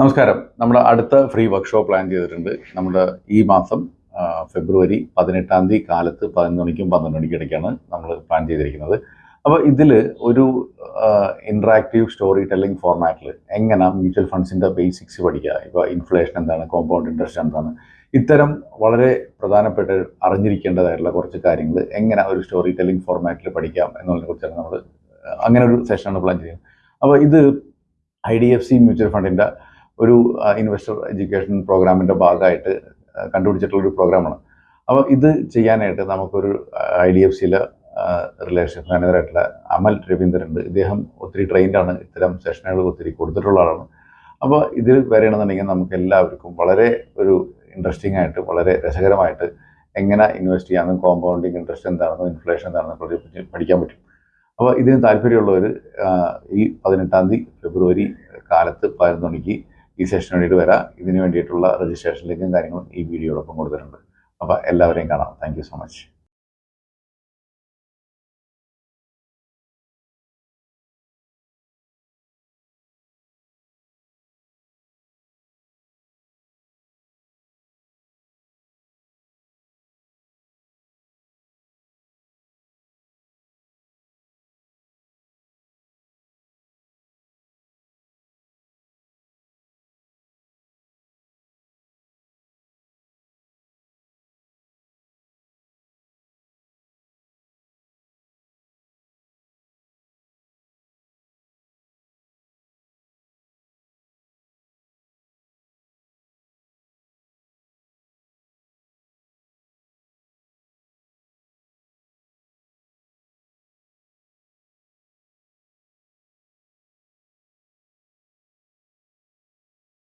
നമസ്കാരം. നമ്മൾ അടുത്ത ഫ്രീ വർക്ക്ഷോപ്പ് പ്ലാൻ ചെയ്തിട്ടുണ്ട്. നമ്മുടെ ഈ മാസം ഫെബ്രുവരി പതിനെട്ടാം തീയതി കാലത്ത് പതിനൊന്ന് മണിക്കും പന്ത്രണ്ട് മണിക്കും ഇടയ്ക്കാണ് നമ്മൾ പ്ലാൻ ചെയ്തിരിക്കുന്നത്. അപ്പോൾ ഇതിൽ ഒരു ഇൻട്രാക്റ്റീവ് സ്റ്റോറി ടെല്ലിംഗ് ഫോർമാറ്റിൽ എങ്ങനെ മ്യൂച്വൽ ഫണ്ട്സിന്റെ ബേസിക്സ് പഠിക്കുക ഇപ്പോൾ ഇൻഫ്ലേഷൻ എന്താണ് കോമ്പൗണ്ട് ഇൻട്രസ്റ്റ് എന്താണ് ഇത്തരം വളരെ പ്രധാനപ്പെട്ട അറിഞ്ഞിരിക്കേണ്ടതായിട്ടുള്ള കുറച്ച് കാര്യങ്ങൾ എങ്ങനെ ഒരു സ്റ്റോറി ടെല്ലിംഗ് ഫോർമാറ്റിൽ പഠിക്കാം എന്നുള്ളതിനെ കുറിച്ചാണ് നമ്മൾ അങ്ങനെ ഒരു സെഷനാണ് പ്ലാൻ ചെയ്യുന്നത് അപ്പോൾ ഇത് I D F C mutual ഫണ്ടിന്റെ ഒരു ഇൻവെസ്റ്റർ എഡ്യൂക്കേഷൻ പ്രോഗ്രാമിന്റെ ഭാഗമായിട്ട് കണ്ടുപിടിച്ചിട്ടുള്ളൊരു പ്രോഗ്രാമാണ് അപ്പോൾ ഇത് ചെയ്യാനായിട്ട് നമുക്കൊരു ഐ ഡി എഫ് സിയിലെ റിലേഷൻ മാനേജറായിട്ടുള്ള അമൽ രവീന്ദ്രൻ ഉണ്ട്. ഇദ്ദേഹം ഒത്തിരി ട്രെയിൻഡാണ് ഇത്തരം സെഷനുകൾ ഒത്തിരി കൊടുത്തിട്ടുള്ള ആളാണ്. അപ്പോൾ ഇതിൽ വരികയാണെന്നുണ്ടെങ്കിൽ നമുക്ക് എല്ലാവർക്കും വളരെ ഒരു ഇൻട്രസ്റ്റിംഗ് ആയിട്ട് വളരെ രസകരമായിട്ട് എങ്ങനെ ഇൻവെസ്റ്റ് ചെയ്യാമെന്നും കോമ്പൗണ്ടിങ് ഇൻട്രസ്റ്റ് എന്താണെന്നും ഇൻഫ്ലേഷൻ എന്താണെന്നും പഠിക്കാൻ പറ്റും. അപ്പോൾ ഇതിന് താല്പര്യമുള്ളവർ ഈ പതിനെട്ടാം തീയതി ഫെബ്രുവരി കാലത്ത് പതിനൊന്ന് മണിക്ക് ഈ സെഷന് വേണ്ടിയിട്ട് വരാം. ഇതിന് വേണ്ടിയിട്ടുള്ള രജിസ്ട്രേഷൻ ലിങ്കും കാര്യങ്ങളും ഈ വീഡിയോടൊപ്പം കൊടുത്തിട്ടുണ്ട്. അപ്പോൾ എല്ലാവരെയും കാണാം. Thank so much